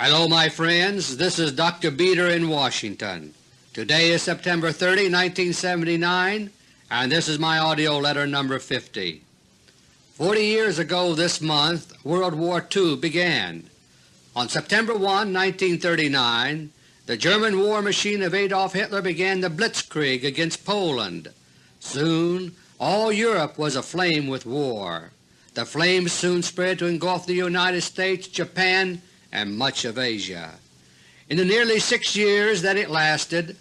Hello my friends, this is Dr. Beter in Washington. Today is September 30, 1979, and this is my AUDIO LETTER No. 50. Forty years ago this month World War II began. On September 1, 1939, the German war machine of Adolf Hitler began the Blitzkrieg against Poland. Soon all Europe was aflame with war. The flames soon spread to engulf the United States, Japan, and much of Asia. In the nearly six years that it lasted,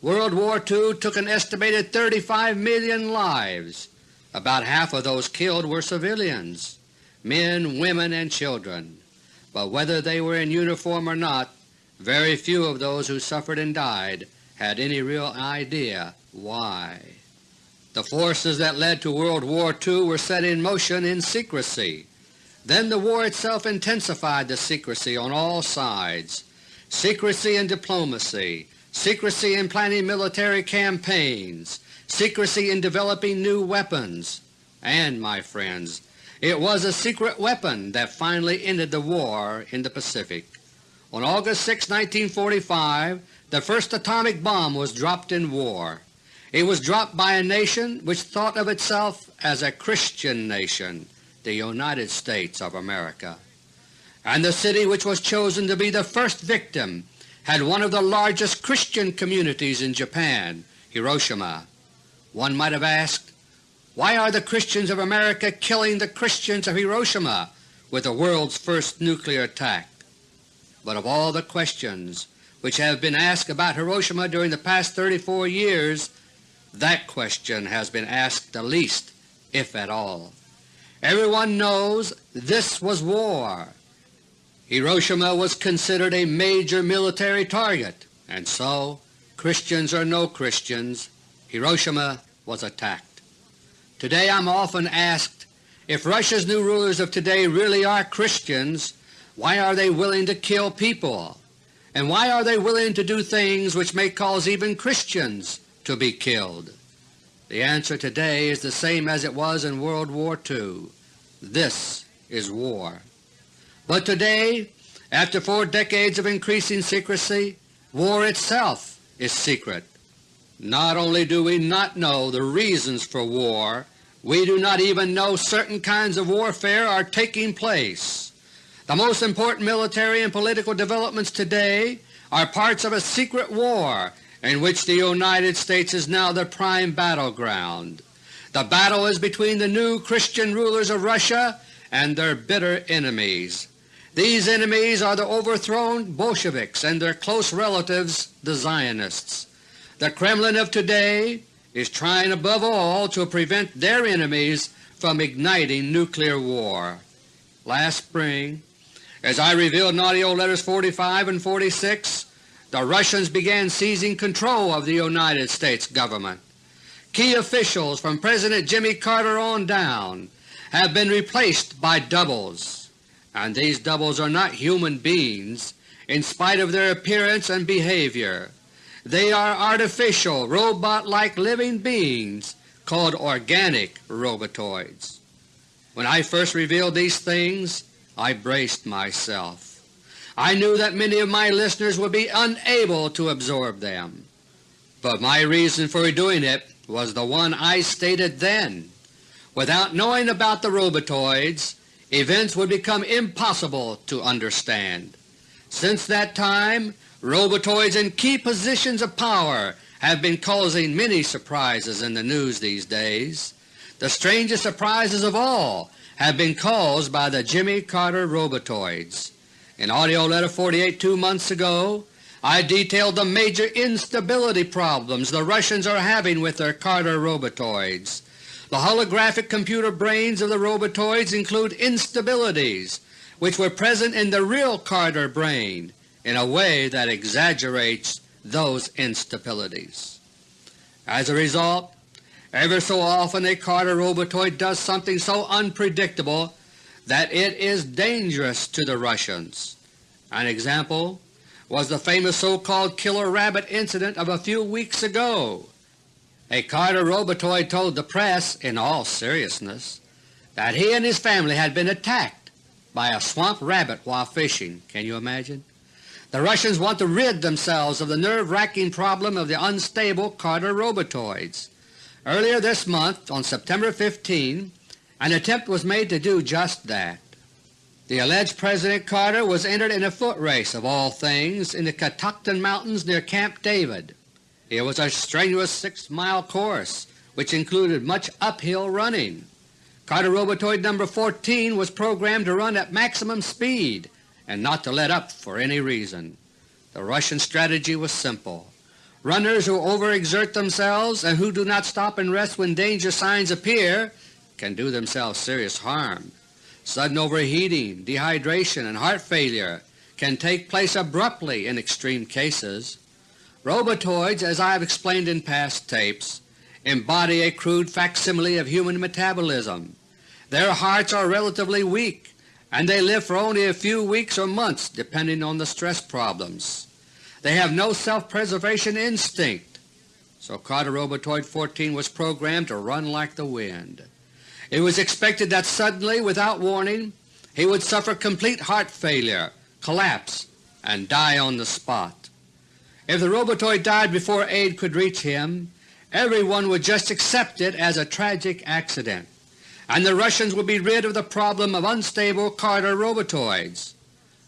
World War II took an estimated 35 million lives. About half of those killed were civilians, men, women, and children. But whether they were in uniform or not, very few of those who suffered and died had any real idea why. The forces that led to World War II were set in motion in secrecy. Then the war itself intensified the secrecy on all sides. Secrecy in diplomacy, secrecy in planning military campaigns, secrecy in developing new weapons, and, my friends, it was a secret weapon that finally ended the war in the Pacific. On August 6, 1945, the first atomic bomb was dropped in war. It was dropped by a nation which thought of itself as a Christian nation, the United States of America. And the city which was chosen to be the first victim had one of the largest Christian communities in Japan, Hiroshima. One might have asked, why are the Christians of America killing the Christians of Hiroshima with the world's first nuclear attack? But of all the questions which have been asked about Hiroshima during the past 34 years, that question has been asked the least, if at all. Everyone knows this was war. Hiroshima was considered a major military target, and so, Christians or no Christians, Hiroshima was attacked. Today I am often asked, if Russia's new rulers of today really are Christians, why are they willing to kill people? And why are they willing to do things which may cause even Christians to be killed? The answer today is the same as it was in World War II. This is war. But today, after four decades of increasing secrecy, war itself is secret. Not only do we not know the reasons for war, we do not even know certain kinds of warfare are taking place. The most important military and political developments today are parts of a secret war in which the United States is now the prime battleground. The battle is between the new Christian rulers of Russia and their bitter enemies. These enemies are the overthrown Bolsheviks and their close relatives, the Zionists. The Kremlin of today is trying above all to prevent their enemies from igniting nuclear war. Last spring, as I revealed in AUDIO LETTERS 45 and 46, the Russians began seizing control of the United States government. Key officials from President Jimmy Carter on down have been replaced by doubles, and these doubles are not human beings in spite of their appearance and behavior. They are artificial, robot-like living beings called organic robotoids. When I first revealed these things, I braced myself. I knew that many of my listeners would be unable to absorb them, but my reason for doing it was the one I stated then. Without knowing about the robotoids, events would become impossible to understand. Since that time, robotoids in key positions of power have been causing many surprises in the news these days. The strangest surprises of all have been caused by the Jimmy Carter robotoids. In AUDIO LETTER No. 48 two months ago, I detailed the major instability problems the Russians are having with their Carter robotoids. The holographic computer brains of the robotoids include instabilities which were present in the real Carter brain in a way that exaggerates those instabilities. As a result, ever so often a Carter robotoid does something so unpredictable that it is dangerous to the Russians. An example was the famous so-called killer rabbit incident of a few weeks ago. A Carter robotoid told the press in all seriousness that he and his family had been attacked by a swamp rabbit while fishing. Can you imagine? The Russians want to rid themselves of the nerve-wracking problem of the unstable Carter robotoids. Earlier this month, on September 15, an attempt was made to do just that. The alleged President Carter was entered in a foot race of all things in the Catoctin Mountains near Camp David. It was a strenuous six-mile course which included much uphill running. Carter Robotoid No. 14 was programmed to run at maximum speed and not to let up for any reason. The Russian strategy was simple. Runners who overexert themselves and who do not stop and rest when danger signs appear can do themselves serious harm. Sudden overheating, dehydration, and heart failure can take place abruptly in extreme cases. Robotoids, as I have explained in past tapes, embody a crude facsimile of human metabolism. Their hearts are relatively weak and they live for only a few weeks or months depending on the stress problems. They have no self-preservation instinct, so Carter Robotoid 14 was programmed to run like the wind. It was expected that suddenly, without warning, he would suffer complete heart failure, collapse, and die on the spot. If the Robotoid died before aid could reach him, everyone would just accept it as a tragic accident and the Russians would be rid of the problem of unstable Carter robotoids.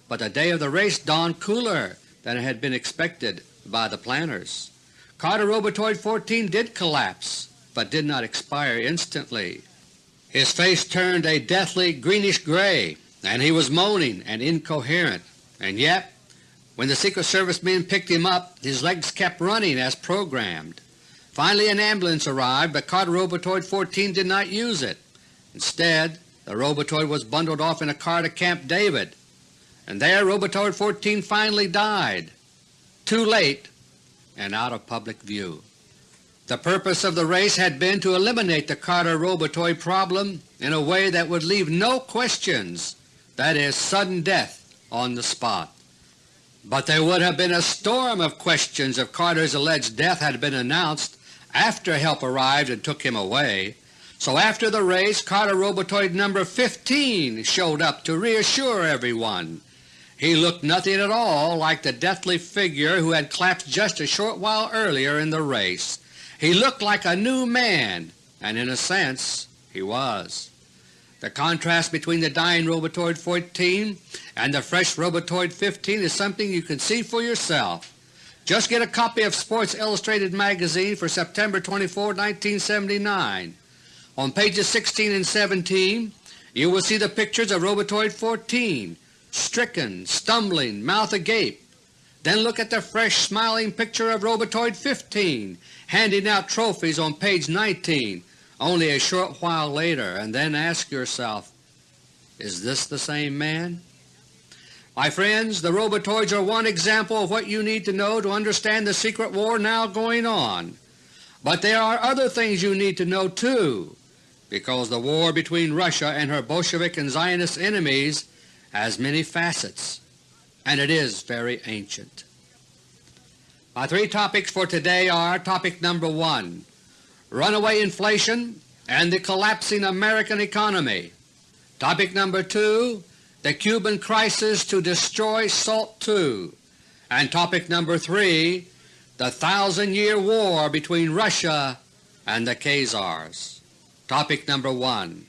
But the day of the race dawned cooler than had been expected by the planners. Carter Robotoid 14 did collapse, but did not expire instantly. His face turned a deathly greenish gray, and he was moaning and incoherent, and yet when the Secret Service men picked him up his legs kept running as programmed. Finally an ambulance arrived, but Carter Robotoid 14 did not use it. Instead, the Robotoid was bundled off in a car to Camp David, and there Robotoid 14 finally died, too late and out of public view. The purpose of the race had been to eliminate the Carter Robotoid problem in a way that would leave no questions, that is, sudden death on the spot. But there would have been a storm of questions if Carter's alleged death had been announced after help arrived and took him away. So after the race Carter Robotoid No. 15 showed up to reassure everyone. He looked nothing at all like the deathly figure who had collapsed just a short while earlier in the race. He looked like a new man, and in a sense he was. The contrast between the dying Robotoid 14 and the fresh Robotoid 15 is something you can see for yourself. Just get a copy of Sports Illustrated magazine for September 24, 1979. On pages 16 and 17 you will see the pictures of Robotoid 14, stricken, stumbling, mouth agape. Then look at the fresh smiling picture of Robotoid 15 handing out trophies on page 19 only a short while later and then ask yourself, is this the same man? My friends, the Robotoids are one example of what you need to know to understand the secret war now going on. But there are other things you need to know too because the war between Russia and her Bolshevik and Zionist enemies has many facets, and it is very ancient. My three topics for today are Topic number 1, Runaway Inflation and the Collapsing American Economy. Topic number 2, The Cuban Crisis to Destroy SALT II. And topic number 3, The Thousand-Year War between Russia and the Khazars. Topic number 1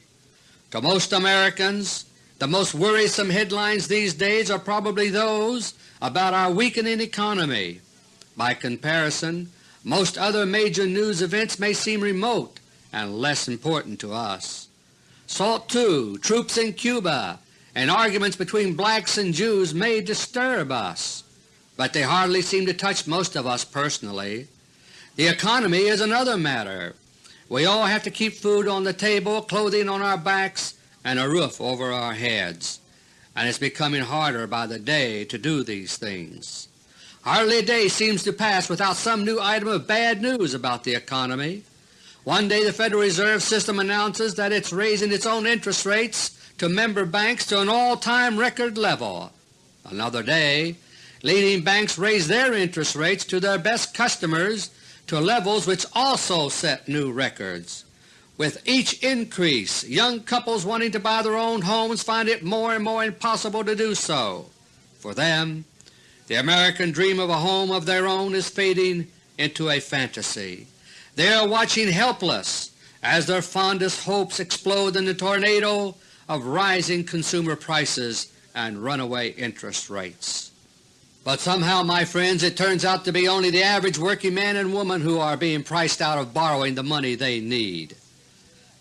To most Americans, the most worrisome headlines these days are probably those about our weakening economy. By comparison, most other major news events may seem remote and less important to us. SALT II, troops in Cuba, and arguments between blacks and Jews may disturb us, but they hardly seem to touch most of us personally. The economy is another matter. We all have to keep food on the table, clothing on our backs, and a roof over our heads, and it's becoming harder by the day to do these things. Hardly a day seems to pass without some new item of bad news about the economy. One day the Federal Reserve System announces that it's raising its own interest rates to member banks to an all-time record level. Another day, leading banks raise their interest rates to their best customers to levels which also set new records. With each increase, young couples wanting to buy their own homes find it more and more impossible to do so. For them, The American dream of a home of their own is fading into a fantasy. They are watching helpless as their fondest hopes explode in the tornado of rising consumer prices and runaway interest rates. But somehow, my friends, it turns out to be only the average working man and woman who are being priced out of borrowing the money they need.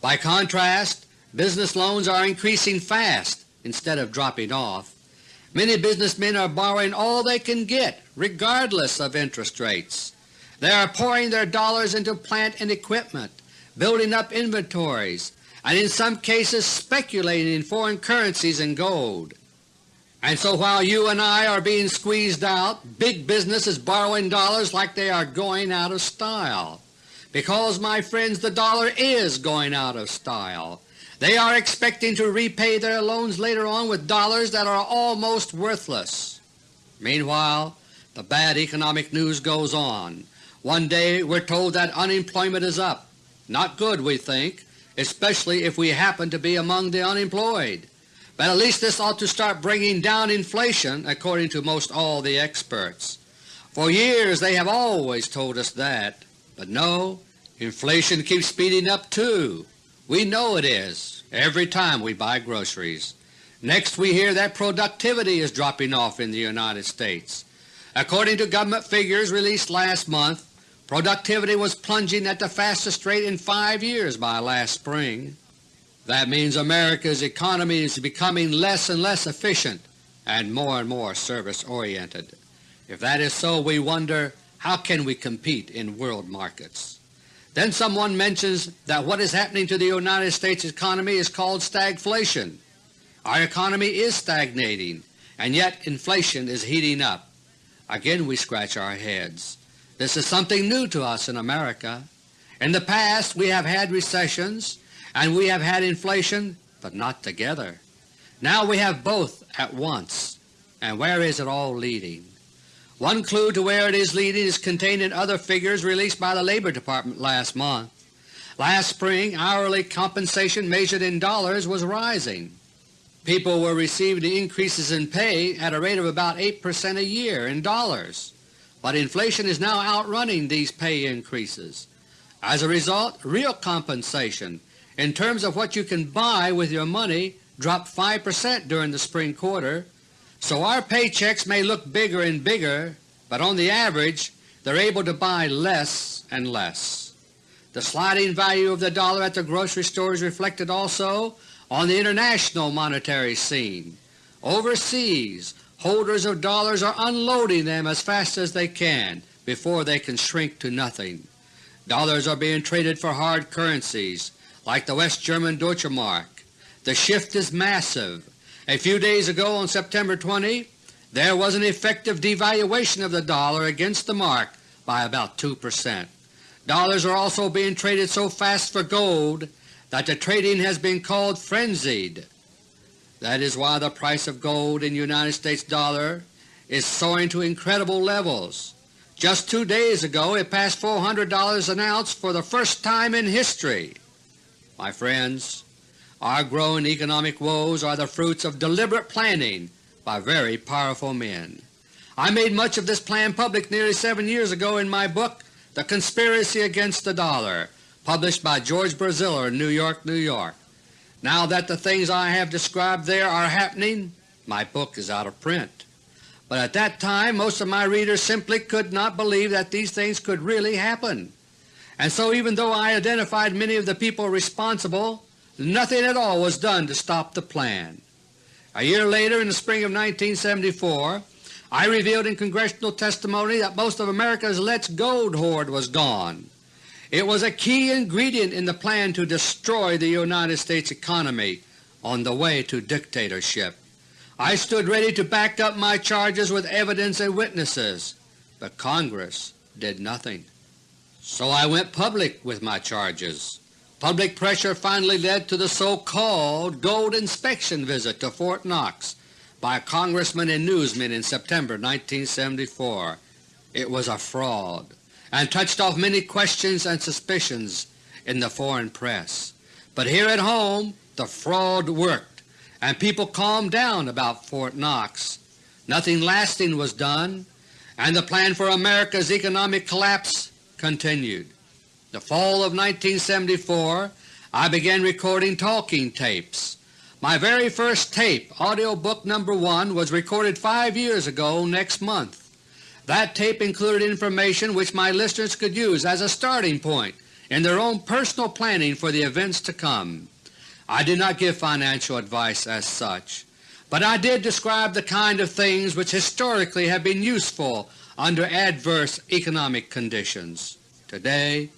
By contrast, business loans are increasing fast instead of dropping off. Many businessmen are borrowing all they can get regardless of interest rates. They are pouring their dollars into plant and equipment, building up inventories, and in some cases speculating in foreign currencies and gold. And so while you and I are being squeezed out, big business is borrowing dollars like they are going out of style. Because, my friends, the dollar is going out of style. They are expecting to repay their loans later on with dollars that are almost worthless. Meanwhile, the bad economic news goes on. One day we're told that unemployment is up. Not good, we think, especially if we happen to be among the unemployed but at least this ought to start bringing down inflation according to most all the experts. For years they have always told us that, but no, inflation keeps speeding up too. We know it is every time we buy groceries. Next we hear that productivity is dropping off in the United States. According to government figures released last month, productivity was plunging at the fastest rate in five years by last spring. That means America's economy is becoming less and less efficient and more and more service-oriented. If that is so, we wonder how can we compete in world markets. Then someone mentions that what is happening to the United States economy is called stagflation. Our economy is stagnating, and yet inflation is heating up. Again we scratch our heads. This is something new to us in America. In the past we have had recessions and we have had inflation, but not together. Now we have both at once. And where is it all leading? One clue to where it is leading is contained in other figures released by the Labor Department last month. Last spring hourly compensation measured in dollars was rising. People were receiving increases in pay at a rate of about 8 percent a year in dollars, but inflation is now outrunning these pay increases. As a result, real compensation in terms of what you can buy with your money dropped 5 percent during the spring quarter, so our paychecks may look bigger and bigger, but on the average they're able to buy less and less. The sliding value of the dollar at the grocery store is reflected also on the international monetary scene. Overseas, holders of dollars are unloading them as fast as they can before they can shrink to nothing. Dollars are being traded for hard currencies like the West German Deutsche Mark. The shift is massive. A few days ago on September 20 there was an effective devaluation of the dollar against the mark by about 2 percent. Dollars are also being traded so fast for gold that the trading has been called frenzied. That is why the price of gold in United States dollar is soaring to incredible levels. Just two days ago it passed $400 an ounce for the first time in history. My friends, our growing economic woes are the fruits of deliberate planning by very powerful men. I made much of this plan public nearly seven years ago in my book The Conspiracy Against the Dollar, published by George Braziller in New York, New York. Now that the things I have described there are happening, my book is out of print. But at that time most of my readers simply could not believe that these things could really happen and so even though I identified many of the people responsible, nothing at all was done to stop the plan. A year later, in the spring of 1974, I revealed in congressional testimony that most of America's Let's Gold hoard was gone. It was a key ingredient in the plan to destroy the United States economy on the way to dictatorship. I stood ready to back up my charges with evidence and witnesses, but Congress did nothing. So I went public with my charges. Public pressure finally led to the so-called gold inspection visit to Fort Knox by congressmen and newsmen in September 1974. It was a fraud and touched off many questions and suspicions in the foreign press. But here at home the fraud worked and people calmed down about Fort Knox. Nothing lasting was done, and the plan for America's economic collapse continued. The fall of 1974 I began recording talking tapes. My very first tape, audio book number 1, was recorded five years ago next month. That tape included information which my listeners could use as a starting point in their own personal planning for the events to come. I did not give financial advice as such, but I did describe the kind of things which historically have been useful under adverse economic conditions. Today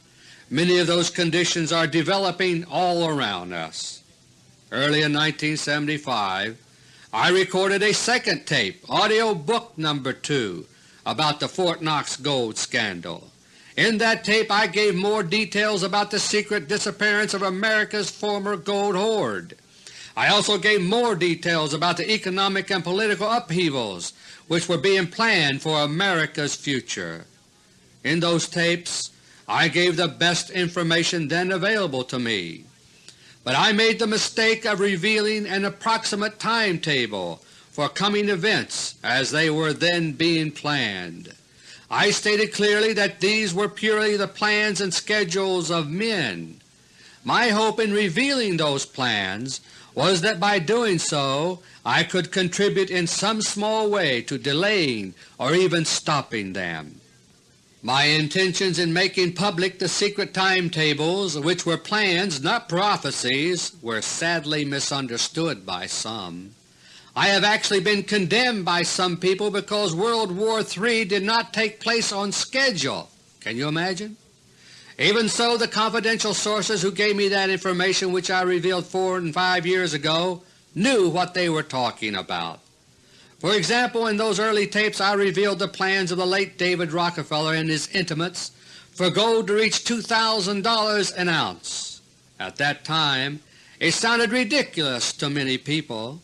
Many of those conditions are developing all around us. Early in 1975 I recorded a second tape, audio book number 2, about the Fort Knox gold scandal. In that tape I gave more details about the secret disappearance of America's former gold hoard. I also gave more details about the economic and political upheavals which were being planned for America's future. In those tapes I gave the best information then available to me, but I made the mistake of revealing an approximate timetable for coming events as they were then being planned. I stated clearly that these were purely the plans and schedules of men. My hope in revealing those plans was that by doing so I could contribute in some small way to delaying or even stopping them. My intentions in making public the secret timetables, which were plans not prophecies, were sadly misunderstood by some. I have actually been condemned by some people because World War III did not take place on schedule. Can you imagine? Even so, the confidential sources who gave me that information which I revealed four and five years ago knew what they were talking about. For example, in those early tapes I revealed the plans of the late David Rockefeller and his intimates for gold to reach $2,000 an ounce. At that time it sounded ridiculous to many people.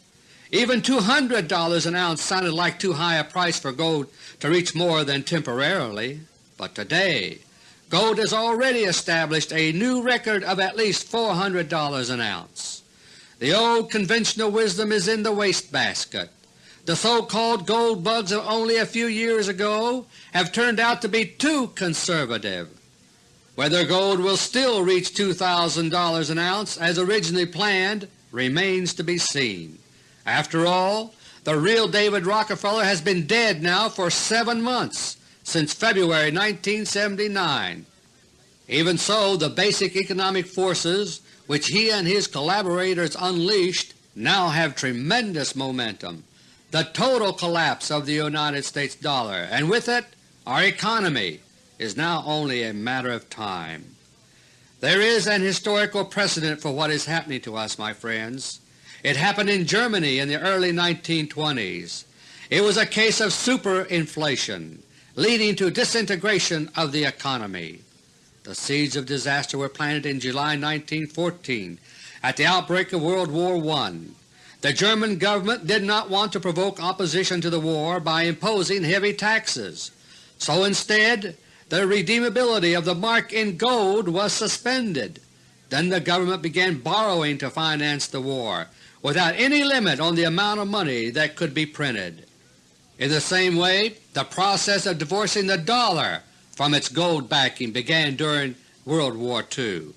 Even $200 an ounce sounded like too high a price for gold to reach more than temporarily. But today gold has already established a new record of at least $400 an ounce. The old conventional wisdom is in the wastebasket. The so-called gold bugs of only a few years ago have turned out to be too conservative. Whether gold will still reach $2,000 an ounce as originally planned remains to be seen. After all, the real David Rockefeller has been dead now for seven months, since February 1979. Even so, the basic economic forces which he and his collaborators unleashed now have tremendous momentum the total collapse of the United States dollar, and with it our economy, is now only a matter of time. There is an historical precedent for what is happening to us, my friends. It happened in Germany in the early 1920s. It was a case of superinflation, leading to disintegration of the economy. The seeds of disaster were planted in July 1914 at the outbreak of World War I. The German government did not want to provoke opposition to the war by imposing heavy taxes, so instead the redeemability of the mark in gold was suspended. Then the government began borrowing to finance the war, without any limit on the amount of money that could be printed. In the same way, the process of divorcing the dollar from its gold backing began during World War II.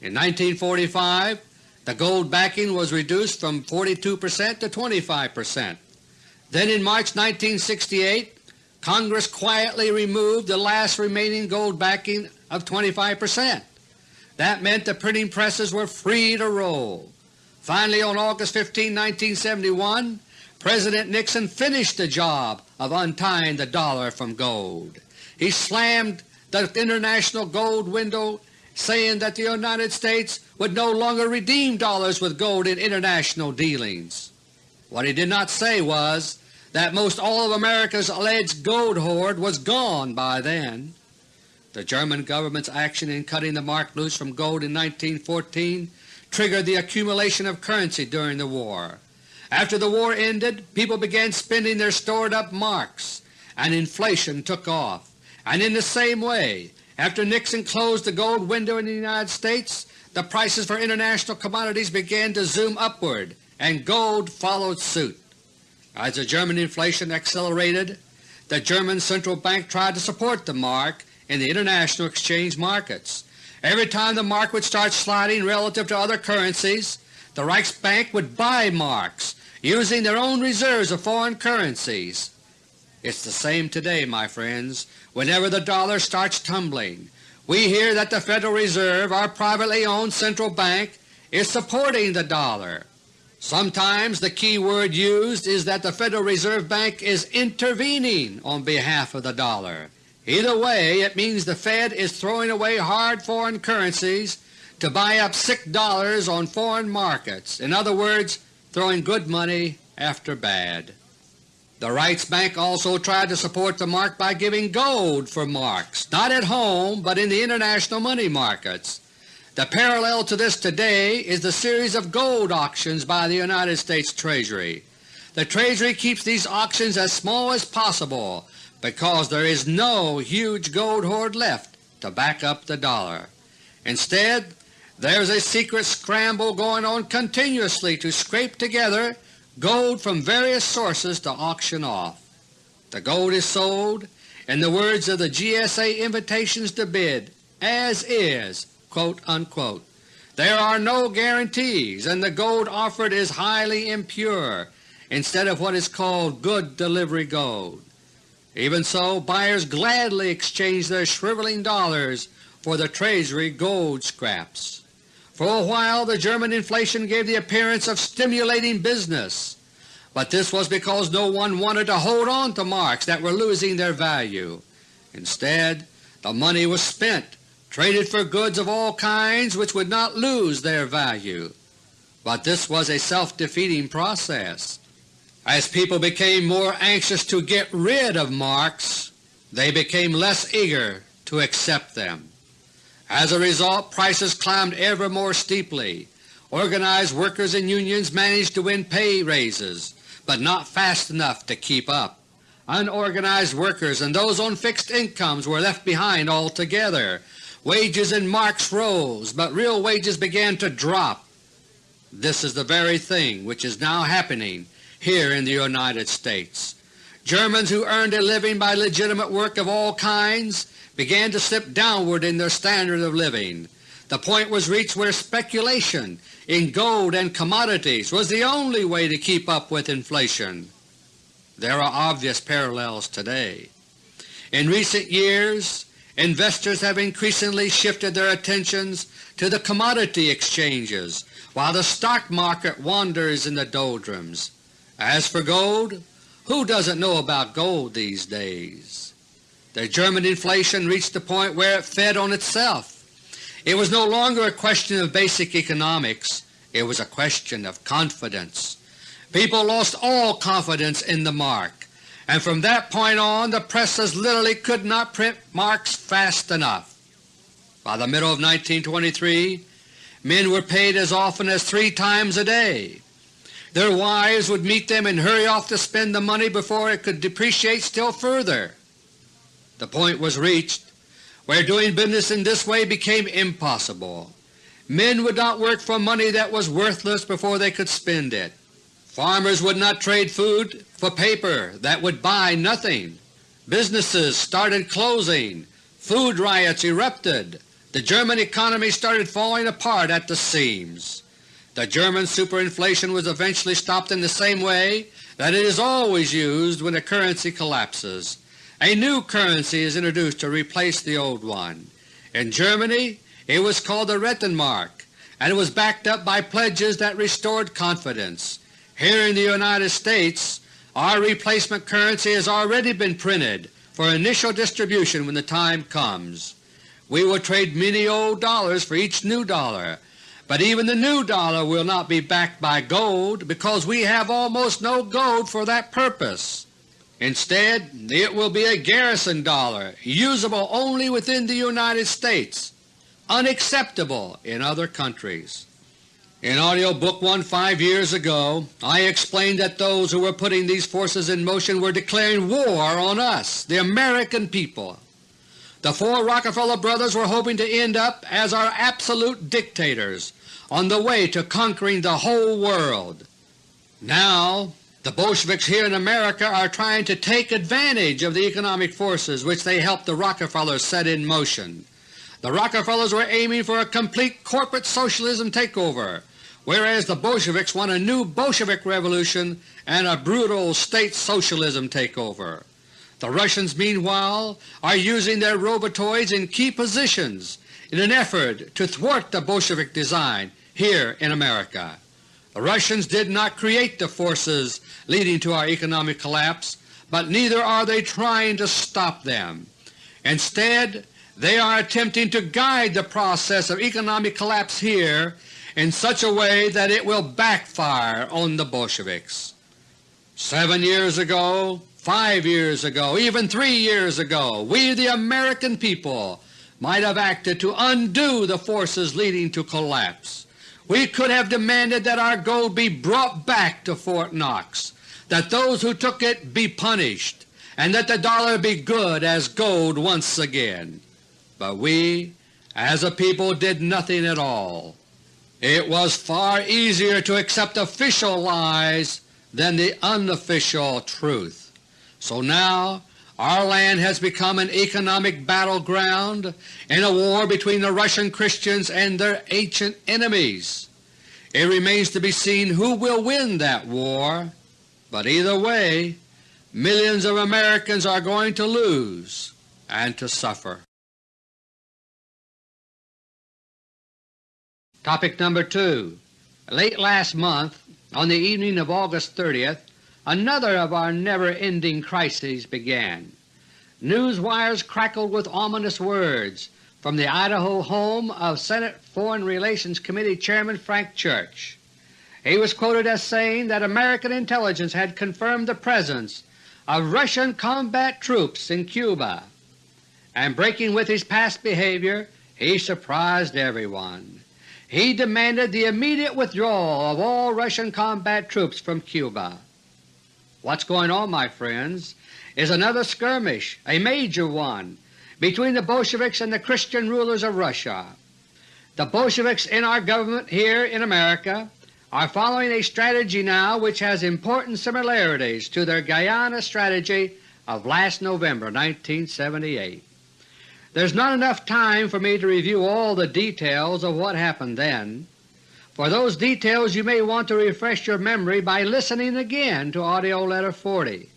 In 1945 the gold backing was reduced from 42 percent to 25 percent. Then in March 1968 Congress quietly removed the last remaining gold backing of 25 percent. That meant the printing presses were free to roll. Finally on August 15, 1971, President Nixon finished the job of untying the dollar from gold. He slammed the international gold window saying that the United States would no longer redeem dollars with gold in international dealings. What he did not say was that most all of America's alleged gold hoard was gone by then. The German government's action in cutting the mark loose from gold in 1914 triggered the accumulation of currency during the war. After the war ended, people began spending their stored-up marks, and inflation took off. And in the same way, after Nixon closed the gold window in the United States, the prices for international commodities began to zoom upward and gold followed suit. As the German inflation accelerated, the German central bank tried to support the mark in the international exchange markets. Every time the mark would start sliding relative to other currencies, the Reichsbank would buy marks using their own reserves of foreign currencies. It's the same today, my friends. Whenever the dollar starts tumbling, we hear that the Federal Reserve, our privately owned central bank, is supporting the dollar. Sometimes the key word used is that the Federal Reserve Bank is intervening on behalf of the dollar. Either way, it means the Fed is throwing away hard foreign currencies to buy up sick dollars on foreign markets, in other words, throwing good money after bad. The Reichsbank also tried to support the mark by giving gold for marks, not at home but in the international money markets. The parallel to this today is the series of gold auctions by the United States Treasury. The Treasury keeps these auctions as small as possible because there is no huge gold hoard left to back up the dollar. Instead, there is a secret scramble going on continuously to scrape together gold from various sources to auction off. The gold is sold, in the words of the GSA invitations to bid, as is quote, unquote. There are no guarantees and the gold offered is highly impure instead of what is called good delivery gold. Even so, buyers gladly exchange their shriveling dollars for the Treasury gold scraps. For a while the German inflation gave the appearance of stimulating business, but this was because no one wanted to hold on to marks that were losing their value. Instead, the money was spent traded for goods of all kinds which would not lose their value. But this was a self-defeating process. As people became more anxious to get rid of marks, they became less eager to accept them. As a result, prices climbed ever more steeply. Organized workers and unions managed to win pay raises, but not fast enough to keep up. Unorganized workers and those on fixed incomes were left behind altogether, Wages in marks rose, but real wages began to drop. This is the very thing which is now happening here in the United States. Germans who earned a living by legitimate work of all kinds began to slip downward in their standard of living. The point was reached where speculation in gold and commodities was the only way to keep up with inflation. There are obvious parallels today. In recent years investors have increasingly shifted their attentions to the commodity exchanges while the stock market wanders in the doldrums. As for gold, who doesn't know about gold these days? The German inflation reached the point where it fed on itself. It was no longer a question of basic economics, it was a question of confidence. People lost all confidence in the mark and from that point on the presses literally could not print marks fast enough. By the middle of 1923 men were paid as often as three times a day. Their wives would meet them and hurry off to spend the money before it could depreciate still further. The point was reached where doing business in this way became impossible. Men would not work for money that was worthless before they could spend it. Farmers would not trade food for paper that would buy nothing. Businesses started closing. Food riots erupted. The German economy started falling apart at the seams. The German superinflation was eventually stopped in the same way that it is always used when a currency collapses. A new currency is introduced to replace the old one. In Germany it was called the Rentenmark, and it was backed up by pledges that restored confidence. Here in the United States our replacement currency has already been printed for initial distribution when the time comes. We will trade many old dollars for each new dollar, but even the new dollar will not be backed by gold because we have almost no gold for that purpose. Instead, it will be a garrison dollar usable only within the United States, unacceptable in other countries. In AUDIO Book 1 five years ago I explained that those who were putting these forces in motion were declaring war on us, the American people. The four Rockefeller brothers were hoping to end up as our absolute dictators on the way to conquering the whole world. Now The Bolsheviks here in America are trying to take advantage of the economic forces which they helped the Rockefellers set in motion. The Rockefellers were aiming for a complete corporate socialism takeover, whereas the Bolsheviks want a new Bolshevik revolution and a brutal state socialism takeover. The Russians meanwhile are using their robotoids in key positions in an effort to thwart the Bolshevik design here in America. The Russians did not create the forces leading to our economic collapse, but neither are they trying to stop them. Instead, they are attempting to guide the process of economic collapse here in such a way that it will backfire on the Bolsheviks. Seven years ago, five years ago, even three years ago, we the American people might have acted to undo the forces leading to collapse. We could have demanded that our gold be brought back to Fort Knox, that those who took it be punished, and that the dollar be good as gold once again. But we as a people did nothing at all. It was far easier to accept official lies than the unofficial truth. So now our land has become an economic battleground in a war between the Russian Christians and their ancient enemies. It remains to be seen who will win that war, but either way millions of Americans are going to lose and to suffer. Topic number 2 Late last month, on the evening of August 30th, another of our never-ending crises began. News wires crackled with ominous words from the Idaho home of Senate Foreign Relations Committee Chairman Frank Church. He was quoted as saying that American intelligence had confirmed the presence of Russian combat troops in Cuba, and breaking with his past behavior, he surprised everyone. He demanded the immediate withdrawal of all Russian combat troops from Cuba. What's going on, my friends, is another skirmish, a major one, between the Bolsheviks and the Christian rulers of Russia. The Bolsheviks in our government here in America are following a strategy now which has important similarities to their Guyana strategy of last November 1978. There's not enough time for me to review all the details of what happened then. For those details you may want to refresh your memory by listening again to AUDIO LETTER No. 40.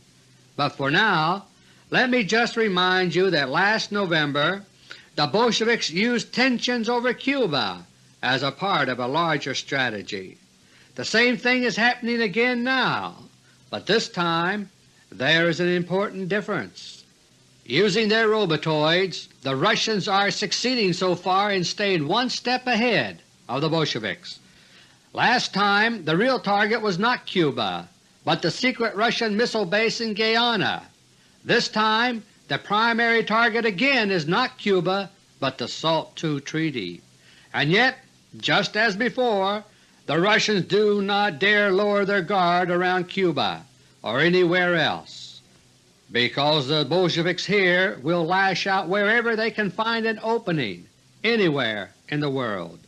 But for now, let me just remind you that last November the Bolsheviks used tensions over Cuba as a part of a larger strategy. The same thing is happening again now, but this time there is an important difference. Using their robotoids, the Russians are succeeding so far in staying one step ahead of the Bolsheviks. Last time the real target was not Cuba, but the secret Russian missile base in Guyana. This time the primary target again is not Cuba, but the SALT II Treaty. And yet, just as before, the Russians do not dare lower their guard around Cuba or anywhere else, because the Bolsheviks here will lash out wherever they can find an opening anywhere in the world.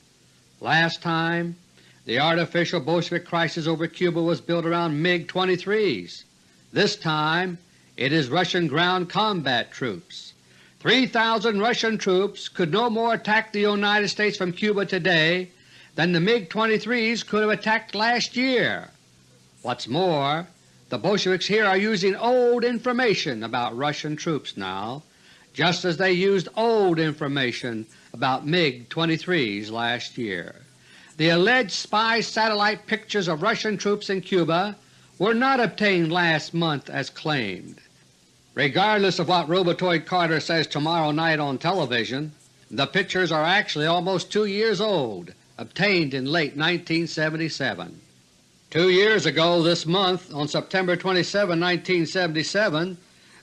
Last time the artificial Bolshevik crisis over Cuba was built around MiG-23s. This time it is Russian ground combat troops. 3,000 Russian troops could no more attack the United States from Cuba today than the MiG-23s could have attacked last year. What's more, the Bolsheviks here are using old information about Russian troops now, just as they used old information about MiG-23s last year. The alleged spy satellite pictures of Russian troops in Cuba were not obtained last month as claimed. Regardless of what Robotoid Carter says tomorrow night on television, the pictures are actually almost two years old, obtained in late 1977. Two years ago this month, on September 27, 1977,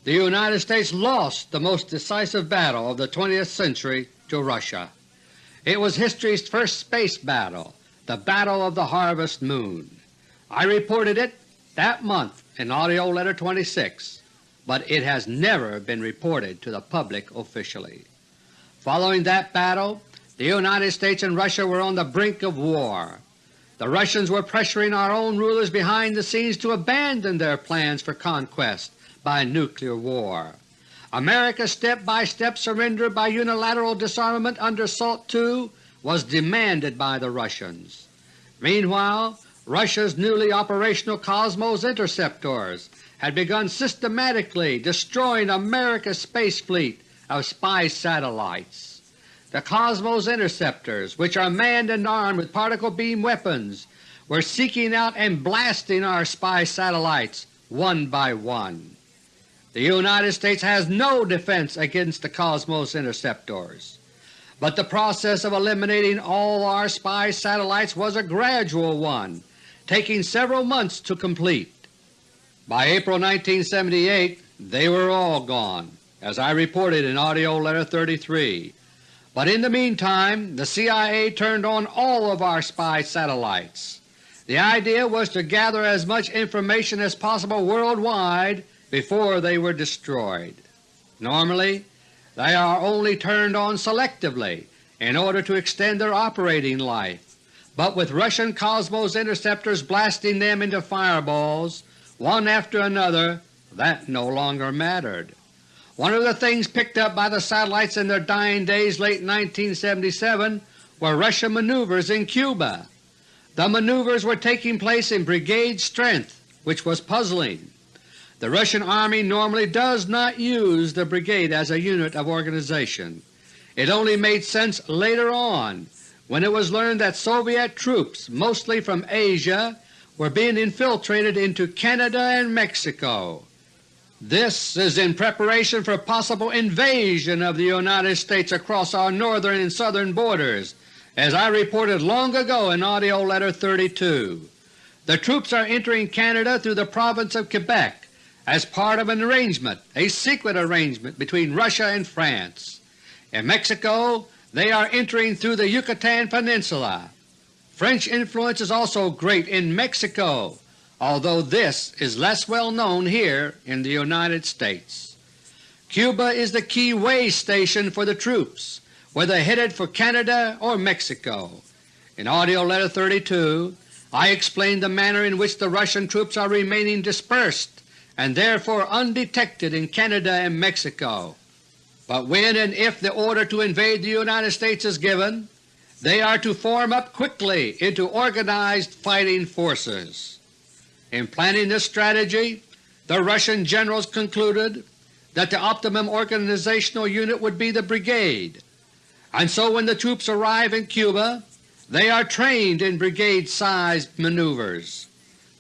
the United States lost the most decisive battle of the 20th century to Russia. It was history's first space battle, the Battle of the Harvest Moon. I reported it that month in AUDIO LETTER No. 26, but it has never been reported to the public officially. Following that battle, the United States and Russia were on the brink of war. the Russians were pressuring our own rulers behind the scenes to abandon their plans for conquest by nuclear war. America's step-by-step surrender by unilateral disarmament under SALT II was demanded by the Russians. Meanwhile, Russia's newly operational Cosmos interceptors had begun systematically destroying America's space fleet of spy satellites. The Cosmos interceptors, which are manned and armed with particle beam weapons, were seeking out and blasting our spy satellites one by one. The United States has no defense against the Cosmos interceptors, but the process of eliminating all our spy satellites was a gradual one, taking several months to complete. By April 1978 they were all gone, as I reported in AUDIO LETTER No. 33, but in the meantime the CIA turned on all of our spy satellites. The idea was to gather as much information as possible worldwide before they were destroyed. Normally they are only turned on selectively in order to extend their operating life, but with Russian Cosmos interceptors blasting them into fireballs one after another, that no longer mattered. One of the things picked up by the satellites in their dying days late 1977 were Russian maneuvers in Cuba. The maneuvers were taking place in brigade strength, which was puzzling. The Russian Army normally does not use the brigade as a unit of organization. It only made sense later on when it was learned that Soviet troops, mostly from Asia, were being infiltrated into Canada and Mexico. This is in preparation for possible invasion of the United States across our northern and southern borders, as I reported long ago in AUDIO LETTER No. 32. The troops are entering Canada through the province of Quebec as part of an arrangement, a secret arrangement between Russia and France. In Mexico they are entering through the Yucatan Peninsula. French influence is also great in Mexico, although this is less well known here in the United States. Cuba is the key way station for the troops, whether headed for Canada or Mexico. In AUDIO LETTER No. 32 I explained the manner in which the Russian troops are remaining dispersed and therefore undetected in Canada and Mexico. But when and if the order to invade the United States is given, they are to form up quickly into organized fighting forces. In planning this strategy, the Russian generals concluded that the optimum organizational unit would be the brigade, and so when the troops arrive in Cuba they are trained in brigade-sized maneuvers.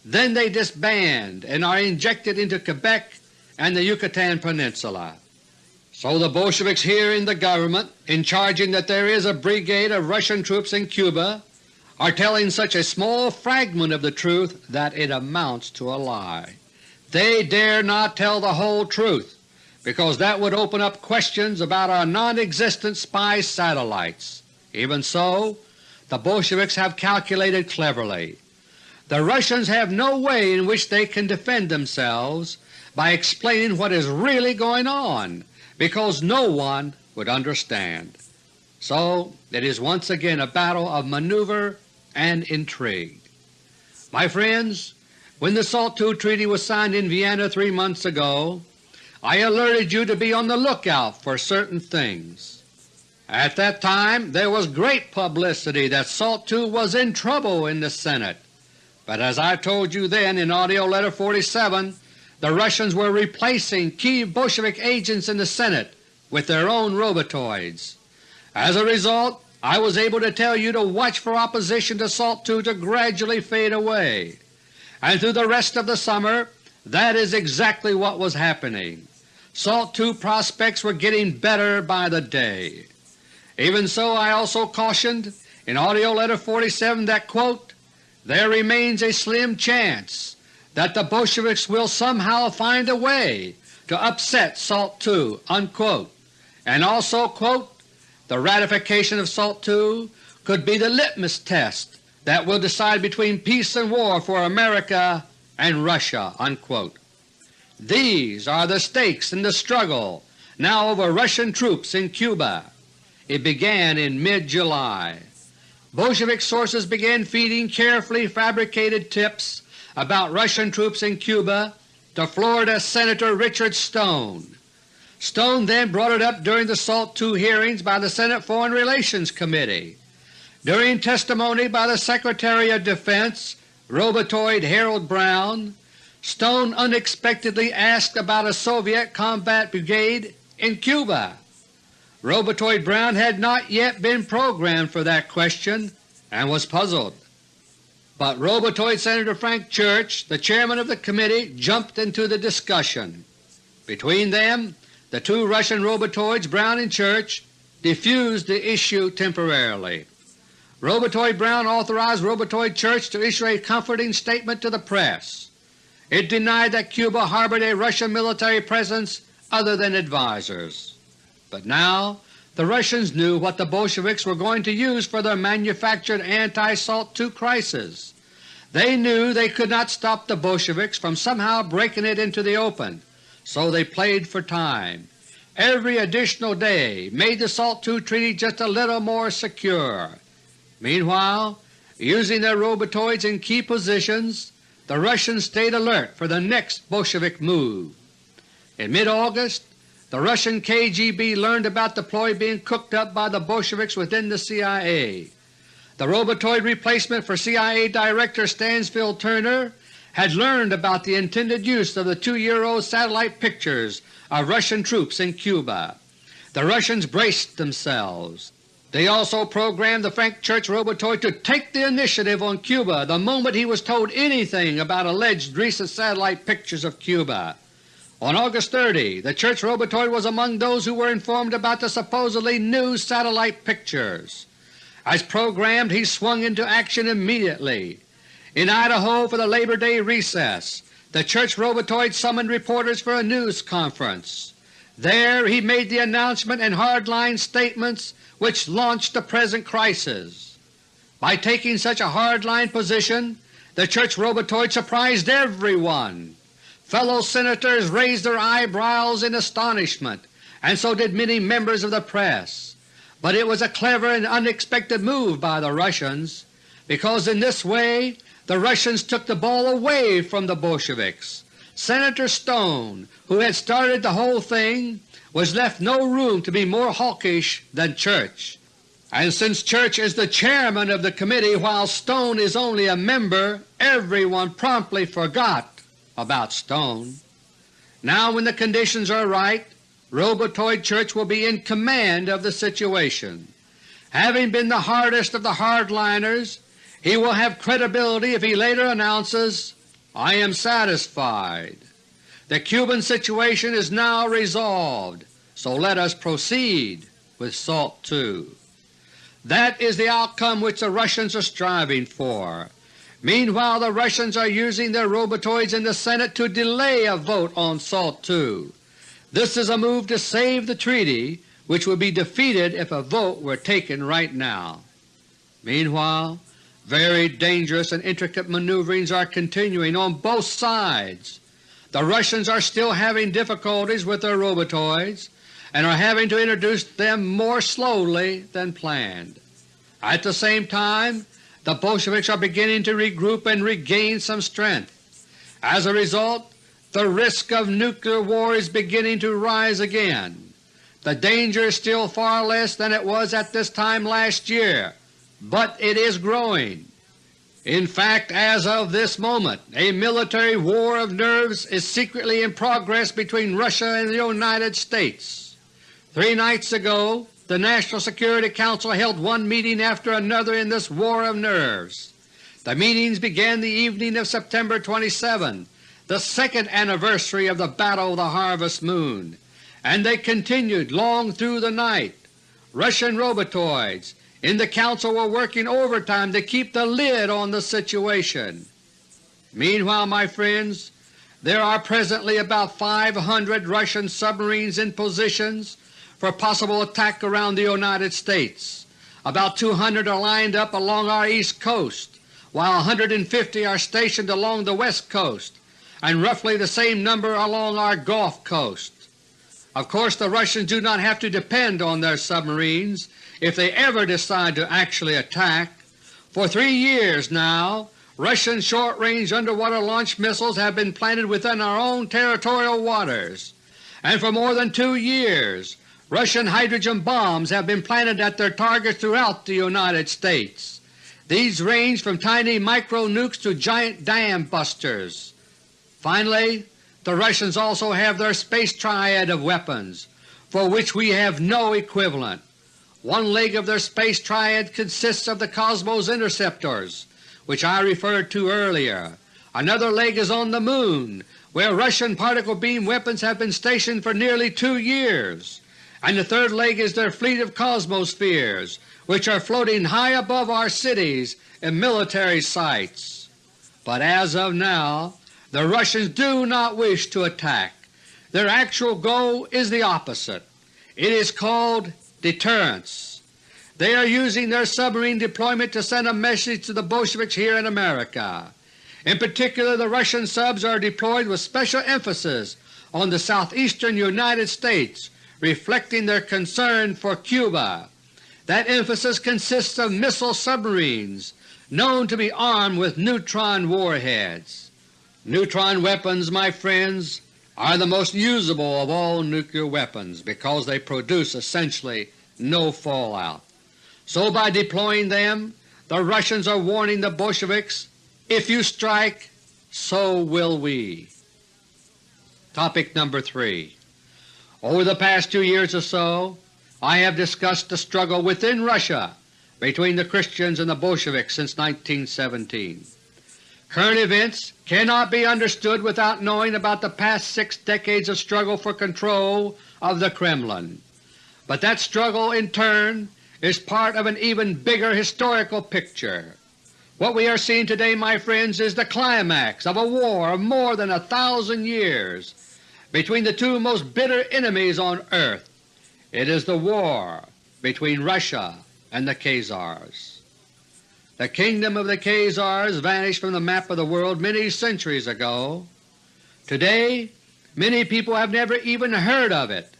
Then they disband and are injected into Quebec and the Yucatan Peninsula. So the Bolsheviks here in the government, in charging that there is a brigade of Russian troops in Cuba, are telling such a small fragment of the truth that it amounts to a lie. They dare not tell the whole truth because that would open up questions about our non-existent spy satellites. Even so, the Bolsheviks have calculated cleverly. The Russians have no way in which they can defend themselves by explaining what is really going on because no one would understand. So it is once again a battle of maneuver and intrigue. My friends, when the SALT II Treaty was signed in Vienna three months ago, I alerted you to be on the lookout for certain things. At that time there was great publicity that SALT II was in trouble in the Senate, but as I told you then in AUDIO LETTER No. 47, the Russians were replacing key Bolshevik agents in the Senate with their own robotoids. As a result, I was able to tell you to watch for opposition to SALT II to gradually fade away, and through the rest of the summer that is exactly what was happening. SALT II prospects were getting better by the day. Even so I also cautioned in AUDIO LETTER No. 47 that, quote, there remains a slim chance that the Bolsheviks will somehow find a way to upset SALT II, unquote, and also, quote, the ratification of SALT II could be the litmus test that will decide between peace and war for America and Russia." Unquote. These are the stakes in the struggle now over Russian troops in Cuba. It began in mid-July. Bolshevik sources began feeding carefully fabricated tips about Russian troops in Cuba to Florida Senator Richard Stone. Stone then brought it up during the SALT II hearings by the Senate Foreign Relations Committee. During testimony by the Secretary of Defense, Robotoid Harold Brown, Stone unexpectedly asked about a Soviet combat brigade in Cuba. Robotoid Brown had not yet been programmed for that question and was puzzled. But Robotoid Senator Frank Church, the chairman of the committee, jumped into the discussion. Between them, the two Russian robotoids, Brown and Church, defused the issue temporarily. Robotoid Brown authorized Robotoid Church to issue a comforting statement to the press. It denied that Cuba harbored a Russian military presence other than advisers. But now the Russians knew what the Bolsheviks were going to use for their manufactured anti-SALT II crisis. They knew they could not stop the Bolsheviks from somehow breaking it into the open, so they played for time. Every additional day made the SALT II treaty just a little more secure. Meanwhile, using their robotoids in key positions, the Russians stayed alert for the next Bolshevik move. In mid-August, the Russian KGB learned about the ploy being cooked up by the Bolsheviks within the CIA. The robotoid replacement for CIA Director Stansfield Turner had learned about the intended use of the two-year-old satellite pictures of Russian troops in Cuba. The Russians braced themselves. They also programmed the Frank Church robotoid to take the initiative on Cuba the moment he was told anything about alleged recent satellite pictures of Cuba. On August 30, the Church Robotoid was among those who were informed about the supposedly new satellite pictures. As programmed, he swung into action immediately. In Idaho for the Labor Day recess, the Church Robotoid summoned reporters for a news conference. There he made the announcement and hardline statements which launched the present crisis. By taking such a hardline position, the Church Robotoid surprised everyone. Fellow Senators raised their eyebrows in astonishment, and so did many members of the press. But it was a clever and unexpected move by the Russians, because in this way the Russians took the ball away from the Bolsheviks. Senator Stone, who had started the whole thing, was left no room to be more hawkish than Church. And since Church is the chairman of the committee while Stone is only a member, everyone promptly forgot about Stone. Now when the conditions are right, Robotoid Church will be in command of the situation. Having been the hardest of the hardliners, he will have credibility if he later announces, I am satisfied. The Cuban situation is now resolved, so let us proceed with SALT II. That is the outcome which the Russians are striving for. Meanwhile the Russians are using their robotoids in the Senate to delay a vote on SALT II. This is a move to save the treaty which would be defeated if a vote were taken right now. Meanwhile very dangerous and intricate maneuverings are continuing on both sides. The Russians are still having difficulties with their robotoids and are having to introduce them more slowly than planned. At the same time the Bolsheviks are beginning to regroup and regain some strength. As a result, the risk of nuclear war is beginning to rise again. The danger is still far less than it was at this time last year, but it is growing. In fact, as of this moment, a military war of nerves is secretly in progress between Russia and the United States. Three nights ago the National Security Council held one meeting after another in this war of nerves. The meetings began the evening of September 27, the second anniversary of the Battle of the Harvest Moon, and they continued long through the night. Russian robotoids in the Council were working overtime to keep the lid on the situation. Meanwhile, my friends, there are presently about 500 Russian submarines in positions for possible attack around the United States. About 200 are lined up along our east coast, while 150 are stationed along the west coast, and roughly the same number along our Gulf coast. Of course the Russians do not have to depend on their submarines if they ever decide to actually attack. For three years now Russian short-range underwater launch missiles have been planted within our own territorial waters, and for more than two years Russian hydrogen bombs have been planted at their targets throughout the United States. These range from tiny micro-nukes to giant dam busters. Finally, the Russians also have their space triad of weapons, for which we have no equivalent. One leg of their space triad consists of the Cosmos interceptors, which I referred to earlier. Another leg is on the Moon, where Russian particle beam weapons have been stationed for nearly two years and the third leg is their fleet of Cosmospheres, which are floating high above our cities and military sites. But as of now, the Russians do not wish to attack. Their actual goal is the opposite. It is called deterrence. They are using their submarine deployment to send a message to the Bolsheviks here in America. In particular, the Russian subs are deployed with special emphasis on the southeastern United States reflecting their concern for Cuba. That emphasis consists of missile submarines known to be armed with neutron warheads. Neutron weapons, my friends, are the most usable of all nuclear weapons because they produce essentially no fallout. So by deploying them, the Russians are warning the Bolsheviks, if you strike, so will we. Topic number 3 over the past two years or so I have discussed the struggle within Russia between the Christians and the Bolsheviks since 1917. Current events cannot be understood without knowing about the past six decades of struggle for control of the Kremlin. But that struggle in turn is part of an even bigger historical picture. What we are seeing today, my friends, is the climax of a war of more than a thousand years between the two most bitter enemies on earth. It is the war between Russia and the Khazars. The kingdom of the Khazars vanished from the map of the world many centuries ago. Today many people have never even heard of it,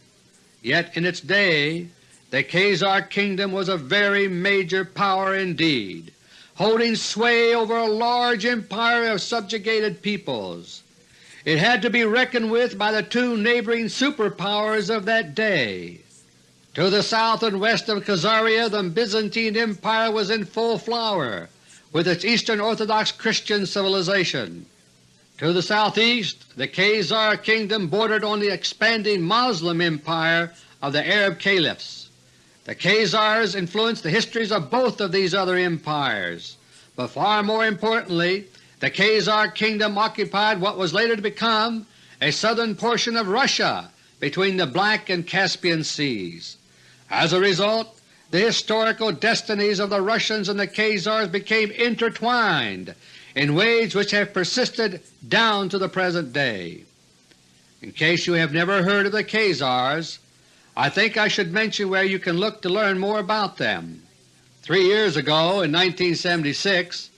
yet in its day the Khazar kingdom was a very major power indeed, holding sway over a large empire of subjugated peoples. It had to be reckoned with by the two neighboring superpowers of that day. To the south and west of Khazaria the Byzantine Empire was in full flower with its Eastern Orthodox Christian civilization. To the southeast the Khazar kingdom bordered on the expanding Moslem empire of the Arab Caliphs. The Khazars influenced the histories of both of these other empires, but far more importantly the Khazar kingdom occupied what was later to become a southern portion of Russia between the Black and Caspian Seas. As a result, the historical destinies of the Russians and the Khazars became intertwined in ways which have persisted down to the present day. In case you have never heard of the Khazars, I think I should mention where you can look to learn more about them. Three years ago, in 1976,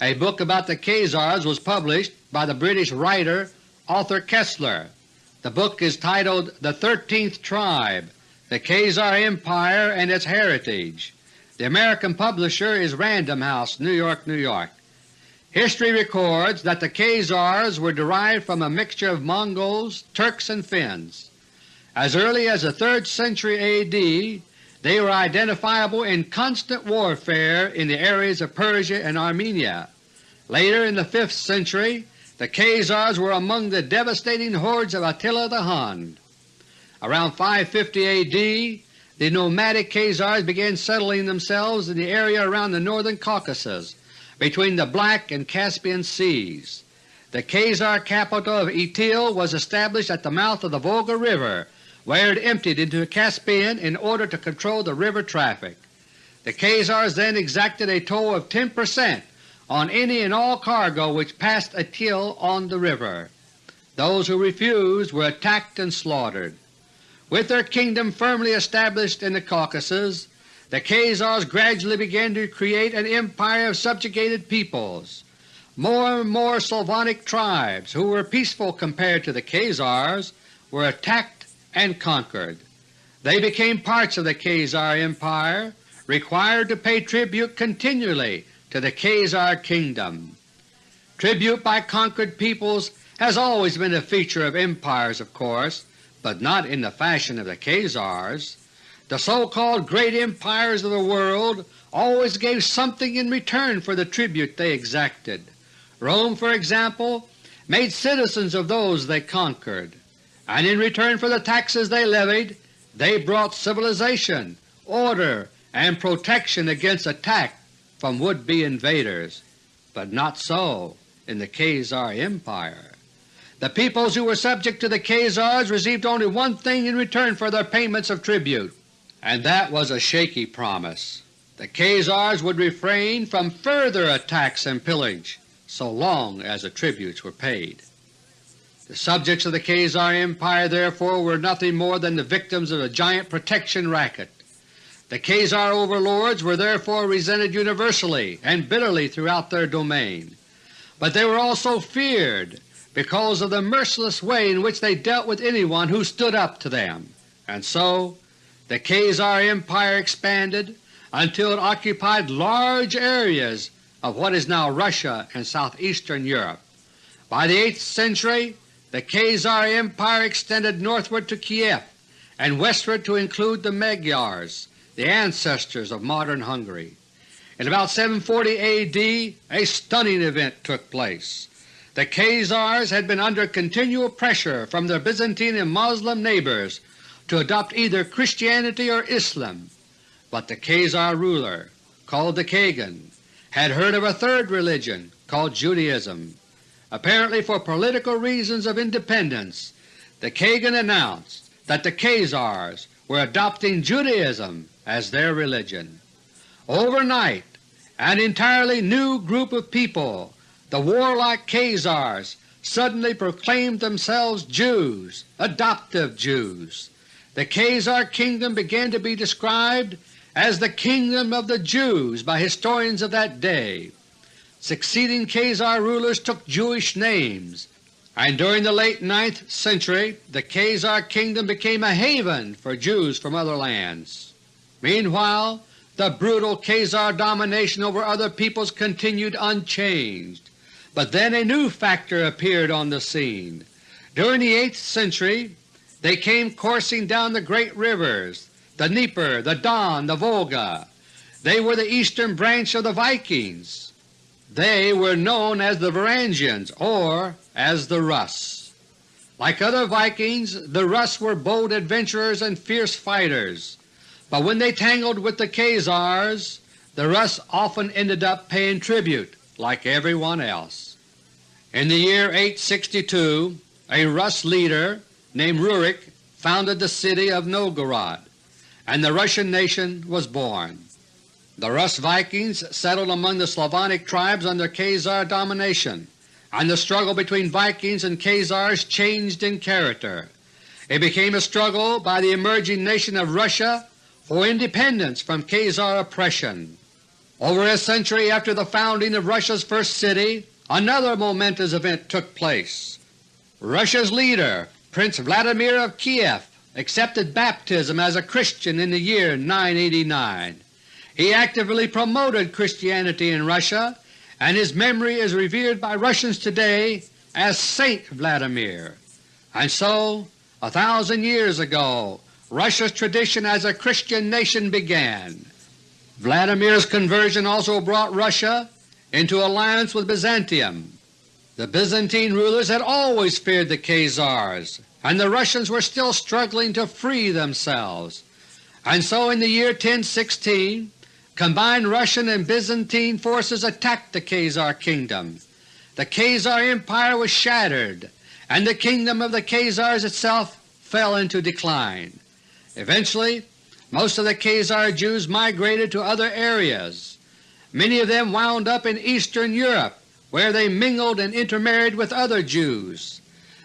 a book about the Khazars was published by the British writer Arthur Koestler. The book is titled The Thirteenth Tribe, The Khazar Empire and Its Heritage. The American publisher is Random House, New York, New York. History records that the Khazars were derived from a mixture of Mongols, Turks, and Finns. As early as the 3rd century A.D. they were identifiable in constant warfare in the areas of Persia and Armenia. Later in the 5th century the Khazars were among the devastating hordes of Attila the Hun. Around 550 A.D. the nomadic Khazars began settling themselves in the area around the northern Caucasus between the Black and Caspian Seas. The Khazar capital of Itil was established at the mouth of the Volga River where it emptied into the Caspian in order to control the river traffic. The Khazars then exacted a toll of 10 percent on any and all cargo which passed Itil on the river. Those who refused were attacked and slaughtered. With their kingdom firmly established in the Caucasus, the Khazars gradually began to create an empire of subjugated peoples. More and more Slavonic tribes, who were peaceful compared to the Khazars, were attacked and conquered. They became parts of the Khazar Empire, required to pay tribute continually to the Khazar Kingdom. Tribute by conquered peoples has always been a feature of empires, of course, but not in the fashion of the Khazars. The so-called great empires of the world always gave something in return for the tribute they exacted. Rome, for example, made citizens of those they conquered, and in return for the taxes they levied they brought civilization, order, and protection against attack from would-be invaders. But not so in the Khazar Empire. The peoples who were subject to the Khazars received only one thing in return for their payments of tribute, and that was a shaky promise. The Khazars would refrain from further attacks and pillage so long as the tributes were paid. The subjects of the Khazar Empire therefore were nothing more than the victims of a giant protection racket. The Khazar overlords were therefore resented universally and bitterly throughout their domain, but they were also feared because of the merciless way in which they dealt with anyone who stood up to them, and so the Khazar Empire expanded until it occupied large areas of what is now Russia and southeastern Europe. By the 8th century the Khazar Empire extended northward to Kiev and westward to include the Magyars, the ancestors of modern Hungary. In about 740 A.D. a stunning event took place. The Khazars had been under continual pressure from their Byzantine and Moslem neighbors to adopt either Christianity or Islam, but the Khazar ruler, called the Kagan, had heard of a third religion called Judaism. Apparently for political reasons of independence, the Kagan announced that the Khazars were adopting Judaism as their religion. Overnight an entirely new group of people, the warlike Khazars, suddenly proclaimed themselves Jews, adoptive Jews. The Khazar kingdom began to be described as the Kingdom of the Jews by historians of that day. Succeeding Khazar rulers took Jewish names, and during the late 9th century the Khazar kingdom became a haven for Jews from other lands. Meanwhile the brutal Khazar domination over other peoples continued unchanged, but then a new factor appeared on the scene. During the 8th century they came coursing down the great rivers, the Dnieper, the Don, the Volga. They were the eastern branch of the Vikings. They were known as the Varangians or as the Rus. Like other Vikings, the Rus were bold adventurers and fierce fighters, but when they tangled with the Khazars, the Rus often ended up paying tribute like everyone else. In the year 862 a Rus leader named Rurik founded the city of Novgorod, and the Russian nation was born. The Rus Vikings settled among the Slavonic tribes under Khazar domination, and the struggle between Vikings and Khazars changed in character. It became a struggle by the emerging nation of Russia for independence from Khazar oppression. Over a century after the founding of Russia's first city, another momentous event took place. Russia's leader, Prince Vladimir of Kiev, accepted baptism as a Christian in the year 989. He actively promoted Christianity in Russia, and his memory is revered by Russians today as Saint Vladimir. And so, a thousand years ago, Russia's tradition as a Christian nation began. Vladimir's conversion also brought Russia into alliance with Byzantium. The Byzantine rulers had always feared the Khazars, and the Russians were still struggling to free themselves. And so in the year 1016 Combined Russian and Byzantine forces attacked the Khazar kingdom. The Khazar Empire was shattered, and the kingdom of the Khazars itself fell into decline. Eventually most of the Khazar Jews migrated to other areas. Many of them wound up in Eastern Europe where they mingled and intermarried with other Jews.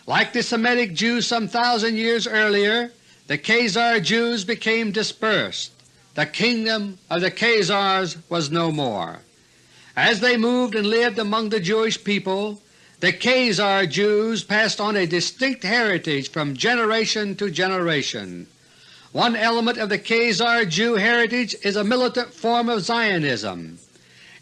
Like the Semitic Jews some thousand years earlier, the Khazar Jews became dispersed the kingdom of the Khazars was no more. As they moved and lived among the Jewish people, the Khazar Jews passed on a distinct heritage from generation to generation. One element of the Khazar Jew heritage is a militant form of Zionism.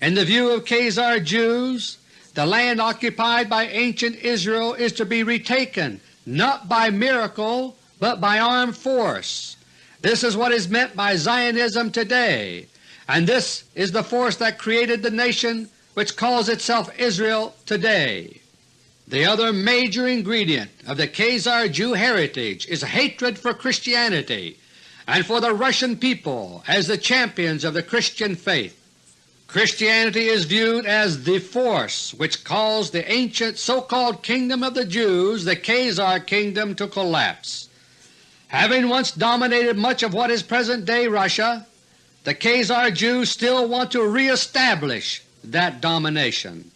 In the view of Khazar Jews, the land occupied by ancient Israel is to be retaken not by miracle but by armed force. This is what is meant by Zionism today, and this is the force that created the nation which calls itself Israel today. The other major ingredient of the Khazar Jew heritage is hatred for Christianity and for the Russian people as the champions of the Christian faith. Christianity is viewed as the force which caused the ancient so-called Kingdom of the Jews, the Khazar Kingdom, to collapse. Having once dominated much of what is present-day Russia, the Khazar Jews still want to reestablish that domination,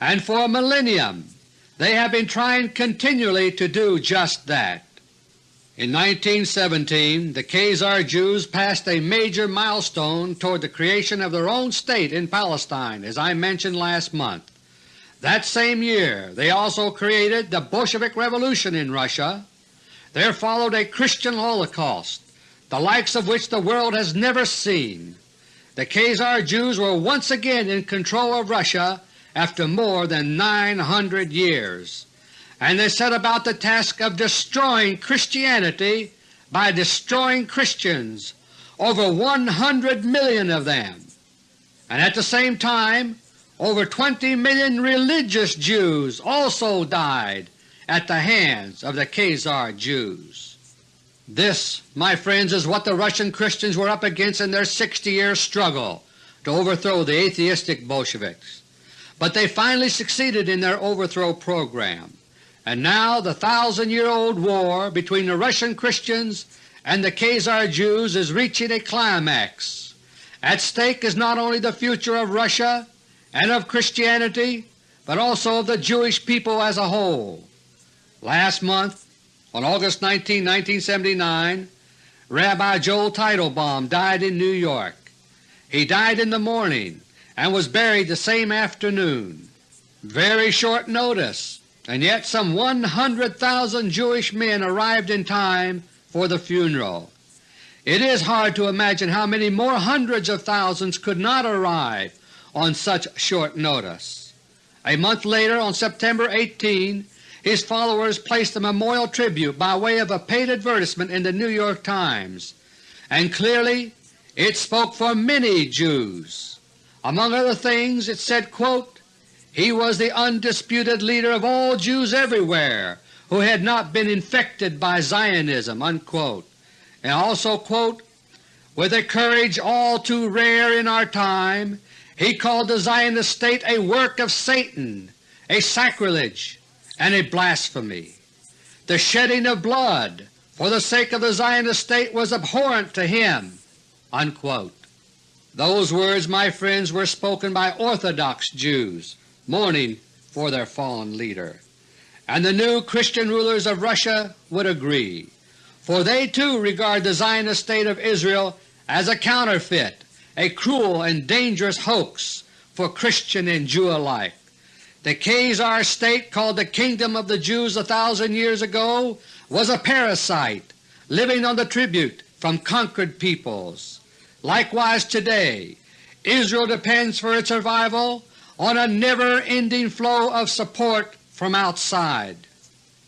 and for a millennium they have been trying continually to do just that. In 1917 the Khazar Jews passed a major milestone toward the creation of their own state in Palestine, as I mentioned last month. That same year they also created the Bolshevik Revolution in Russia. There followed a Christian Holocaust, the likes of which the world has never seen. The Khazar Jews were once again in control of Russia after more than 900 years and they set about the task of destroying Christianity by destroying Christians, over 100 million of them, and at the same time over 20 million religious Jews also died at the hands of the Khazar Jews. This, my friends, is what the Russian Christians were up against in their 60-year struggle to overthrow the atheistic Bolsheviks. But they finally succeeded in their overthrow program. And now the thousand-year-old war between the Russian Christians and the Khazar Jews is reaching a climax. At stake is not only the future of Russia and of Christianity, but also of the Jewish people as a whole. Last month, on August 19, 1979, Rabbi Joel Teitelbaum died in New York. He died in the morning and was buried the same afternoon. Very short notice and yet some 100,000 Jewish men arrived in time for the funeral. It is hard to imagine how many more hundreds of thousands could not arrive on such short notice. A month later, on September 18, his followers placed a memorial tribute by way of a paid advertisement in the New York Times, and clearly it spoke for many Jews. Among other things it said, quote, he was the undisputed leader of all Jews everywhere who had not been infected by Zionism." Unquote. And also, quote, with a courage all too rare in our time, he called the Zionist state a work of Satan, a sacrilege, and a blasphemy. The shedding of blood for the sake of the Zionist state was abhorrent to him." Unquote. Those words, my friends, were spoken by Orthodox Jews mourning for their fallen leader. And the new Christian rulers of Russia would agree, for they too regard the Zionist State of Israel as a counterfeit, a cruel and dangerous hoax for Christian and Jew alike. The Khazar state called the Kingdom of the Jews a thousand years ago was a parasite living on the tribute from conquered peoples. Likewise today, Israel depends for its survival on a never-ending flow of support from outside.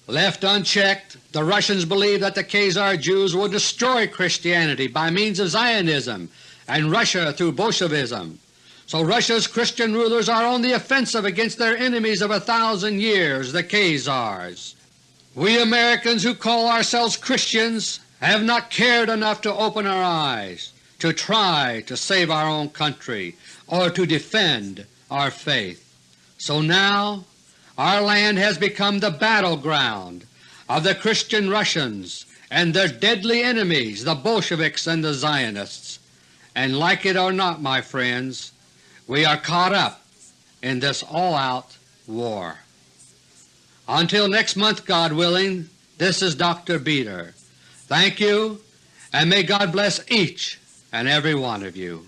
Left unchecked, the Russians believe that the Khazar Jews will destroy Christianity by means of Zionism and Russia through Bolshevism. So Russia's Christian rulers are on the offensive against their enemies of a thousand years, the Khazars. We Americans who call ourselves Christians have not cared enough to open our eyes, to try to save our own country, or to defend our faith. So now our land has become the battleground of the Christian Russians and their deadly enemies, the Bolsheviks and the Zionists. And like it or not, my friends, we are caught up in this all-out war. Until next month, God willing, this is Dr. Beter. Thank you, and may God bless each and every one of you.